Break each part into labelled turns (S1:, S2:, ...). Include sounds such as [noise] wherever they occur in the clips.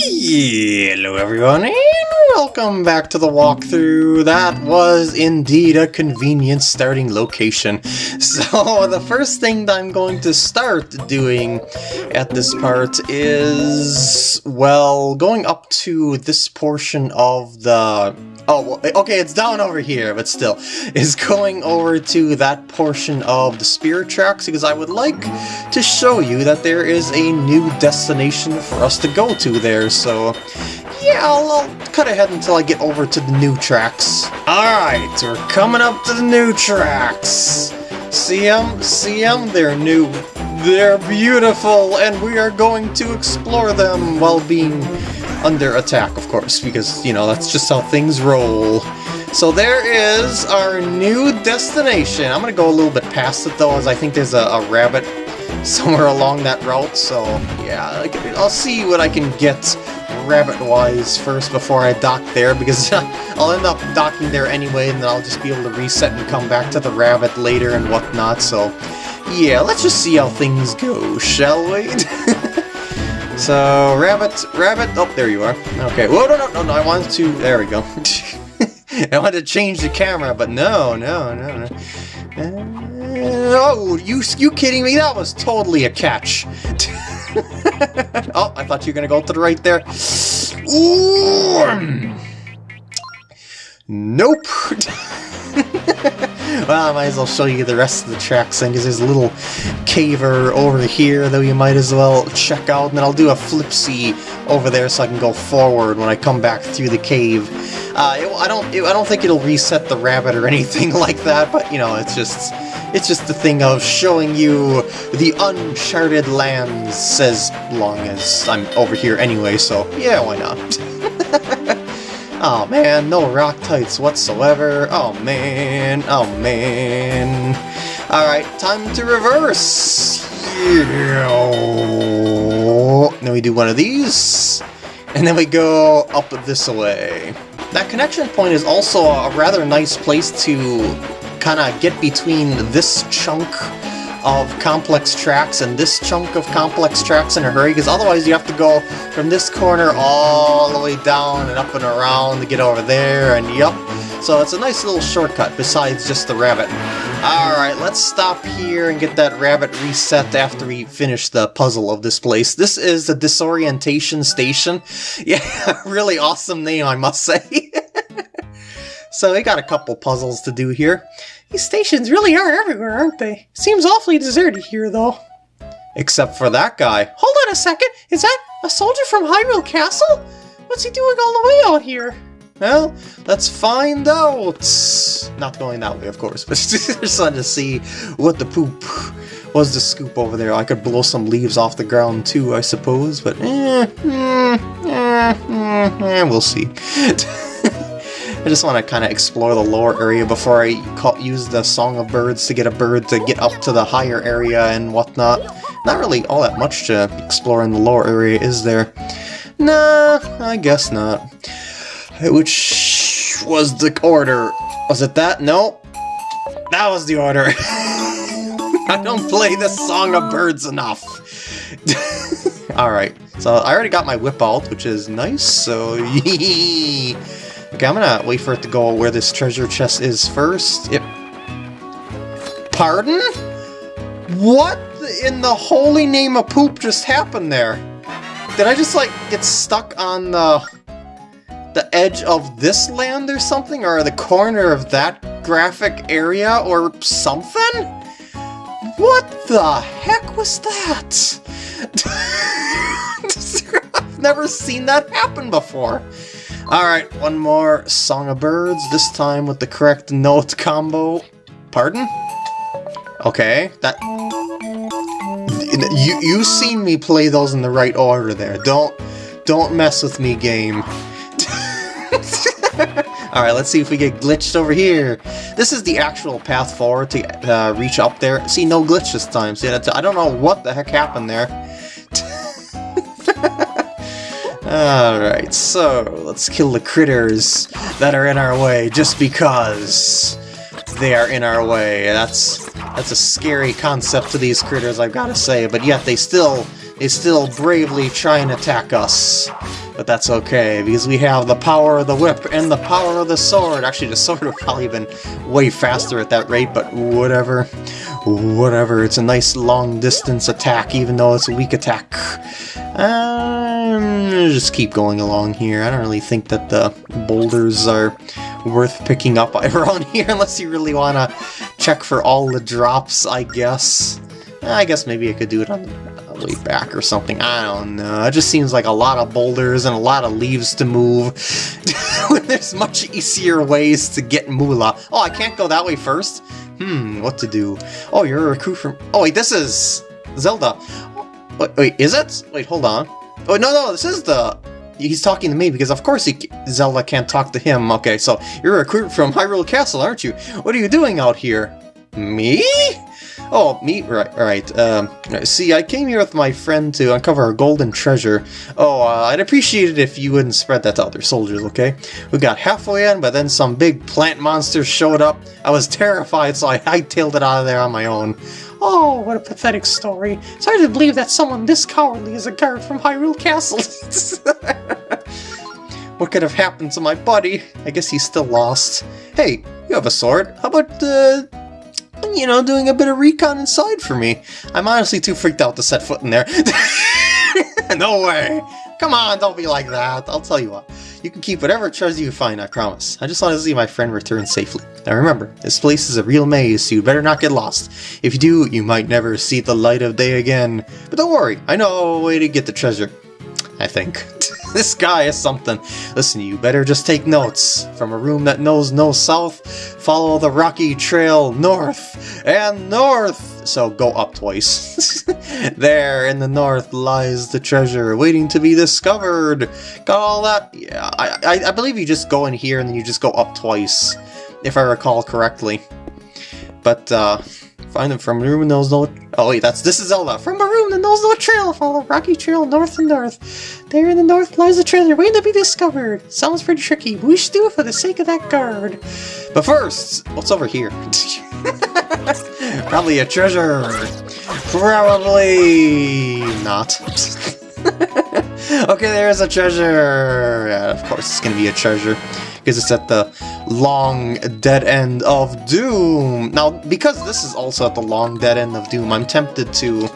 S1: Hello everyone welcome back to the walkthrough. That was indeed a convenient starting location. [laughs] So the first thing that I'm going to start doing at this part is, well, going up to this portion of the... Oh, eh, okay, it's down over here, but still, [laughs] is going over to that portion of the spirit tracks because I would like to show you that there is a new destination for us to go to there, so yeah, I'll, I'll, cut ahead until I get over to the new tracks. Alright, we're coming up to the new tracks. See them? See them? They're new. They're beautiful, and we are going to explore them while being under attack, of course, because, you know, that's just how things roll. So there is our new destination. I'm going to go a little bit past it, though, as I think there's a, a rabbit [laughs] somewhere along that route, so yeah, I'll see what I can get rabbit-wise first before I dock there, because [laughs] I'll end up docking there anyway, and then I'll just be able to reset and come back to the rabbit later and whatnot, so yeah, let's just see how things go, shall we? [laughs] so, rabbit, rabbit, oh, there you are. Okay, whoa, no, no, no, no, I wanted to, there we go. [laughs] I wanted to change the camera, but no, no, no, no. Uh, oh, you, you kidding me? That was totally a catch. [laughs] oh, I thought you were going to go to the right there. Ooh. Nope. [laughs] [laughs] well, I might as well show you the rest of the tracks then, because there's a little caver over here that you might as well check out, and then I'll do a flipsy over there so I can go forward when I come back through the cave. Uh, it, I don't, it, I don't think it'll reset the rabbit or anything [laughs] like that, but you know, it's just it's just the thing of showing you the uncharted lands as long as I'm over here anyway, so yeah, why not? Oh man, no Roctites whatsoever. Oh man, oh man. Alright, time to reverse. Yeah. Then we do one of these, and then we go up this way. That connection point is also a rather nice place to kind of get between this chunk of complex tracks and this chunk of complex tracks in a hurry, because otherwise you have to go from this corner all the way down and up and around to get over there, and yup. So it's a nice little shortcut besides just the rabbit. Alright, let's stop here and get that rabbit reset after we finish the puzzle of this place. This is the Disorientation Station. [laughs] Yeah, really awesome name, I must say. [laughs] So we got a couple puzzles to do here. These stations really are everywhere, aren't they? Seems awfully deserted here, though. Except for that guy. Hold on a second! Is that a soldier from Hyrule Castle? What's he doing all the way out here? Well, let's find out! Not going that way, of course, but [laughs] just wanted to see what the poop was the scoop over there. I could blow some leaves off the ground too, I suppose, but eh, eh, eh, eh, eh we'll see. [laughs] I just want to kind of explore the lower area before I call, use the Song of Birds to get a bird to get up to the higher area and whatnot. Not really all that much to explore in the lower area, is there? Nah, I guess not. Which was the order? Was it that? No. That was the order. [laughs] I don't play the Song of Birds enough. [laughs] Alright, so I already got my whip out, which is nice, so [laughs] Okay, I'm gonna wait for it to go where this treasure chest is first. Yep. Pardon? What in the holy name of poop just happened there? Did I just, like, get stuck on the, the edge of this land or something? Or the corner of that graphic area or something? What the heck was that? [laughs] I've never seen that happen before. Alright, one more Song of Birds, this time with the correct note combo. Pardon? Okay, that... You, you've seen me play those in the right order there. Don't, don't mess with me, game. [laughs] Alright, let's see if we get glitched over here. This is the actual path forward to uh, reach up there. See, no glitch this time. See, I don't know what the heck happened there. Alright, so let's kill the critters that are in our way just because they are in our way. That's that's a scary concept to these critters, I've got to say, but yet they still they still bravely try and attack us. But that's okay, because we have the power of the whip and the power of the sword. Actually, the sword would probably been way faster at that rate, but whatever. Whatever, it's a nice long-distance attack, even though it's a weak attack. Um, just keep going along here. I don't really think that the boulders are worth picking up [laughs] around here unless you really want to check for all the drops, I guess. I guess maybe I could do it on the way back or something. I don't know. It just seems like a lot of boulders and a lot of leaves to move when [laughs] there's much easier ways to get Moolah. Oh, I can't go that way first? Hmm, what to do? Oh, you're a recruit from... Oh, wait, this is Zelda. Wait, wait, is it? Wait, hold on. Oh, no, no, this is the... He's talking to me because of course he, Zelda can't talk to him. Okay, so you're a recruit from Hyrule Castle, aren't you? What are you doing out here? Me? Oh, me? Right, right. Um, see, I came here with my friend to uncover a golden treasure. Oh, uh, I'd appreciate it if you wouldn't spread that to other soldiers, okay? We got halfway in, but then some big plant monsters showed up. I was terrified, so I hightailed it out of there on my own. Oh, what a pathetic story. It's hard to believe that someone this cowardly is a guard from Hyrule Castle. [laughs] what could have happened to my buddy? I guess he's still lost. Hey, you have a sword. How about, uh, you know, doing a bit of recon inside for me? I'm honestly too freaked out to set foot in there. [laughs] no way! Come on, don't be like that. I'll tell you what. You can keep whatever treasure you find, I promise. I just want to see my friend return safely. Now remember, this place is a real maze, so you better not get lost. If you do, you might never see the light of day again. But don't worry, I know a way to get the treasure. I think. [laughs] this guy is something. Listen, you better just take notes. From a room that knows no south, follow the rocky trail north and north. So go up twice. [laughs] there in the north lies the treasure waiting to be discovered. Got all that? Yeah, I, I, I believe you just go in here and then you just go up twice, if I recall correctly. But, uh, Find them from that knows no... Oh wait, that's this is Zelda. From a room that knows no trail, follow rocky trail north and north. There in the north lies a treasure waiting to be discovered. Sounds pretty tricky, but we should do it for the sake of that guard. But first, what's over here? [laughs] Probably a treasure. Probably not. [laughs] okay, there's a treasure. Yeah, of course it's gonna be a treasure because it's at the long dead end of Doom. Now, because this is also at the long dead end of Doom, I'm tempted to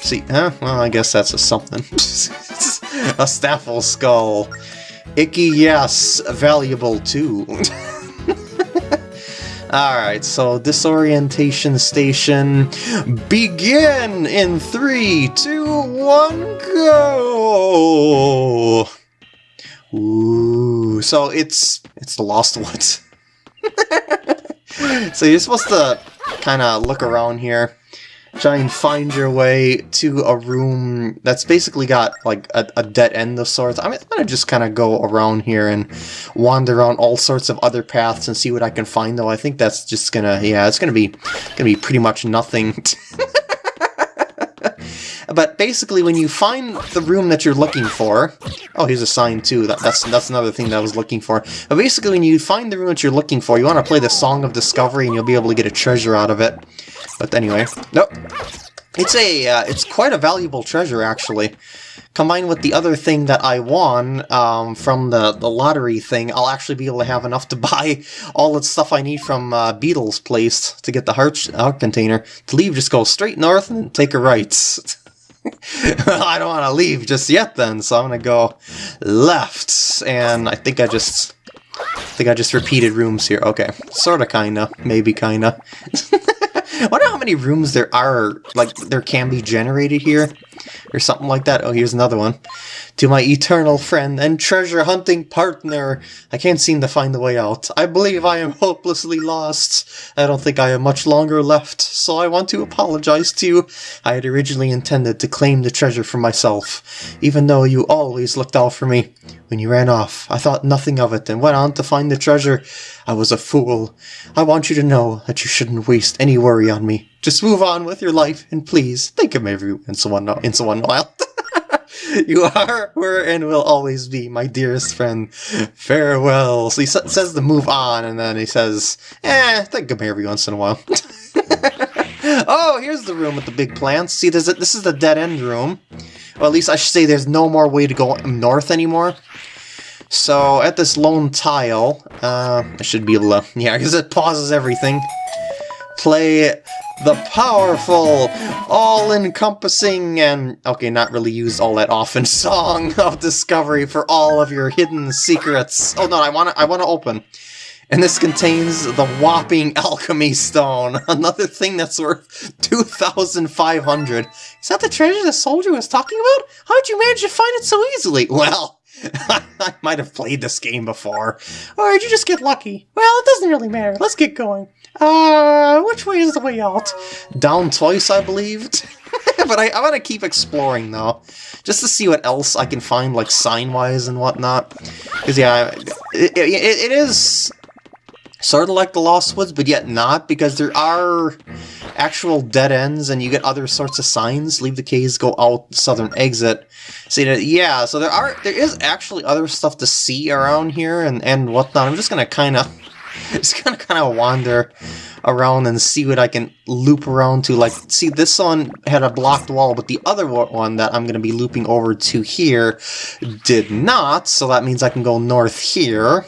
S1: see. Huh? Well, I guess that's a something. [laughs] a Stalfos skull. Icky, yes. Valuable too. [laughs] Alright, so disorientation station begin in three, two, one, go! Ooh, so it's it's the Lost [laughs] Woods. so you're supposed to kind of look around here, try and find your way to a room that's basically got like a, a dead end of sorts. I mean, I'm gonna just kind of go around here and wander around all sorts of other paths and see what I can find. Though I think that's just gonna, yeah, it's gonna be gonna be pretty much nothing. [laughs] But basically, when you find the room that you're looking for... Oh, here's a sign, too. That, that's, that's another thing that I was looking for. But basically, when you find the room that you're looking for, you want to play the Song of Discovery, and you'll be able to get a treasure out of it. But anyway, nope. It's a, uh, it's quite a valuable treasure, actually. Combined with the other thing that I won um, from the, the lottery thing, I'll actually be able to have enough to [laughs] buy all the stuff I need from uh, Beedle's place to get the heart, heart container. To leave, just go straight north and take a right. [laughs] [laughs] I don't want to leave just yet then, so I'm going to go left. And I think I just... I think I just repeated rooms here. Okay, sorta, kinda, maybe kinda. I [laughs] wonder how many rooms there are, like, there can be generated here, or something like that. Oh, here's another one to my eternal friend and treasure hunting partner. I can't seem to find the way out. I believe I am hopelessly lost. I don't think I have much longer left, so I want to apologize to you. I had originally intended to claim the treasure for myself, even though you always looked out for me. When you ran off, I thought nothing of it and went on to find the treasure. I was a fool. I want you to know that you shouldn't waste any worry on me. Just move on with your life, and please think of me every once in a while. you are, were, and will always be my dearest friend. Farewell. So he says to move on, and then he says, eh, think of me every once in a while. [laughs] Oh, here's the room with the big plants. See, there's a, this is the dead end room. Or at least I should say there's no more way to go north anymore. So, at this lone tile, uh, I should be able to... [laughs] Yeah, because it pauses everything. Play the powerful, all-encompassing, and, okay, not really used all that often, [laughs] Song of Discovery for all of your hidden secrets. Oh no, I want to I wanna open. And this contains the whopping Alchemy Stone, [laughs] another thing that's worth 2,500. Is that the treasure the soldier was talking about? How'd you manage to find it so easily? Well, [laughs] I might have played this game before. Or did you just get lucky? Well, it doesn't really matter. Let's get going. Uh, which way is the way out? Down twice, I believed. [laughs] but I, I want to keep exploring, though. Just to see what else I can find, like, sign-wise and whatnot. Because, yeah, it, it, it is sort of like the Lost Woods, but yet not, because there are actual dead ends, and you get other sorts of signs. Leave the caves, go out southern exit. See that? Yeah, so there are there is actually other stuff to see around here and and whatnot. I'm just gonna kind of [laughs] just gonna kind of wander around and see what I can loop around to. Like, see, this one had a blocked wall, but the other one that I'm going to be looping over to here did not, so that means I can go north here.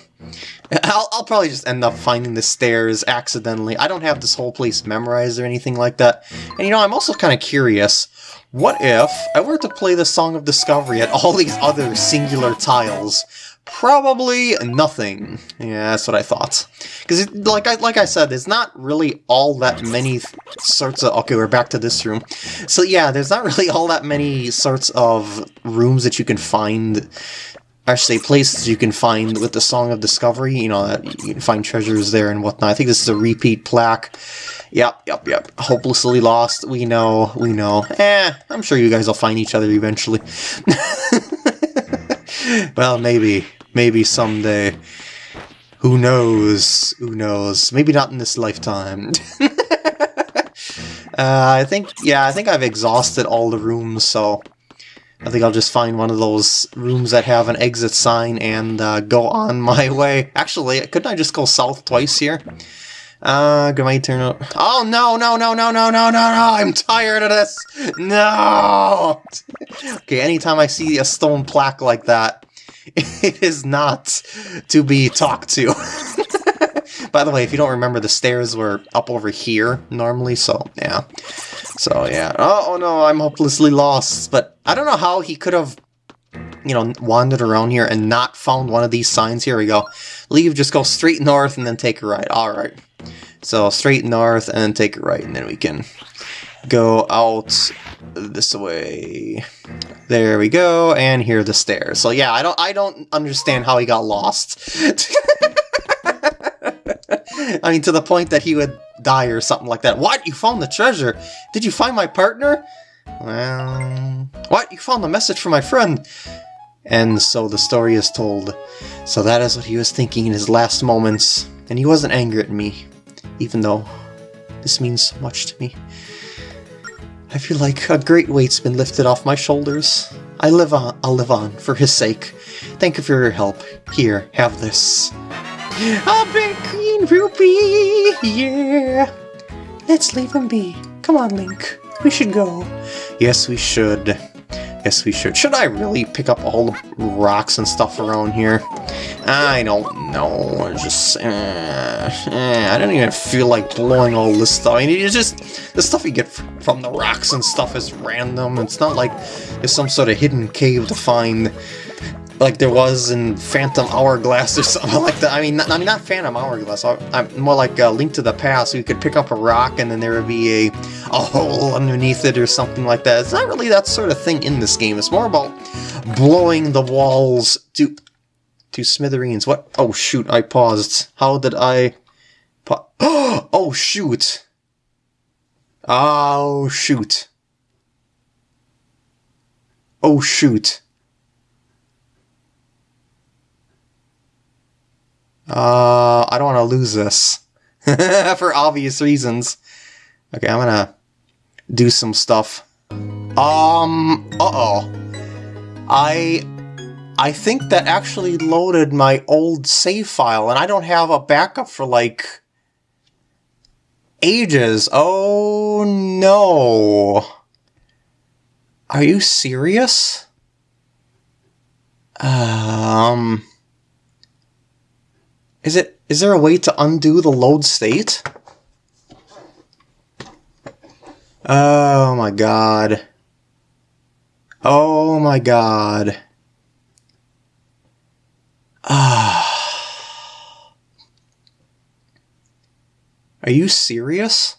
S1: I'll, I'll probably just end up finding the stairs accidentally. I don't have this whole place memorized or anything like that. And you know, I'm also kind of curious. What if I were to play the Song of Discovery at all these other singular tiles? Probably nothing. Yeah, that's what I thought. Because, like I like I said, there's not really all that many sorts of... Okay, we're back to this room. So yeah, there's not [laughs] really all that many sorts of rooms that you can find actually places you can find with the Song of Discovery, you know, that you can find treasures there and whatnot. I think this is a repeat plaque. Yep, yep, yep. Hopelessly lost. We know, we know. Eh, I'm sure you guys will find each other eventually. [laughs] well, maybe. Maybe someday. Who knows? Who knows? Maybe not in this lifetime. [laughs] uh, I think, yeah, I think I've exhausted all the rooms, so I think I'll just find one of those rooms that have an exit sign and uh, go on [laughs] my way. Actually, couldn't I just go south twice here? Uh, can I turn up? Oh, no, no, no, no, no, no, no, no, I'm tired of this! No! [laughs] okay, anytime I see a stone plaque like that, [laughs] it is not to be talked to. By the way, if you don't remember, the stairs were up over here normally, so yeah. So yeah. Oh, oh no, I'm hopelessly lost. But I don't know how he could have, you know, wandered around here and not found one of these signs. Here we go. Leave, just go straight north and then take a right. Alright. So straight north and then take a right, and then we can go out this way. There we go, and here are the stairs. So yeah, I don't I don't understand how he got lost. [laughs] [laughs] I mean, to the point that he would die or something like that. What? You found the treasure? Did you find my partner? Well... What? You found the message from my friend? And so the story is told. So that is what he was thinking in his last moments. And he wasn't angry at me, even though this means so much to me. I feel like a great weight's been lifted off my shoulders. I live on, I'll live on, for his sake. Thank you for your help. Here, have this. A big green rupee, yeah! Let's leave him be. Come on, Link. We should go. Yes, we should. Yes, we should. Should I really pick up all the rocks and stuff around here? I don't know. I just... Uh, uh, I don't even feel like blowing all this stuff. I mean, it's just... The stuff you get from the rocks and stuff is random. It's not like there's some sort of hidden cave to find like there was in Phantom Hourglass or [laughs] something like that. I mean, not, I mean not Phantom Hourglass. I'm more like a Link to the Past. So you could pick up a rock and then there would be a a hole underneath it or something like that. It's not really that sort of thing in this game. It's more about blowing the walls to to smithereens. What? Oh shoot! I paused. How did I? Pa [gasps] oh shoot! Oh shoot! Oh shoot! Uh, I don't want to lose this. [laughs] For obvious reasons. Okay, I'm gonna do some stuff. Um, uh-oh. I... I think that actually loaded my old save file, and I don't have a backup for, like... ages. Oh no. Are you serious? Um. Is it is there a way to undo the load state? Oh my god. Oh my god. Ah. Are you serious?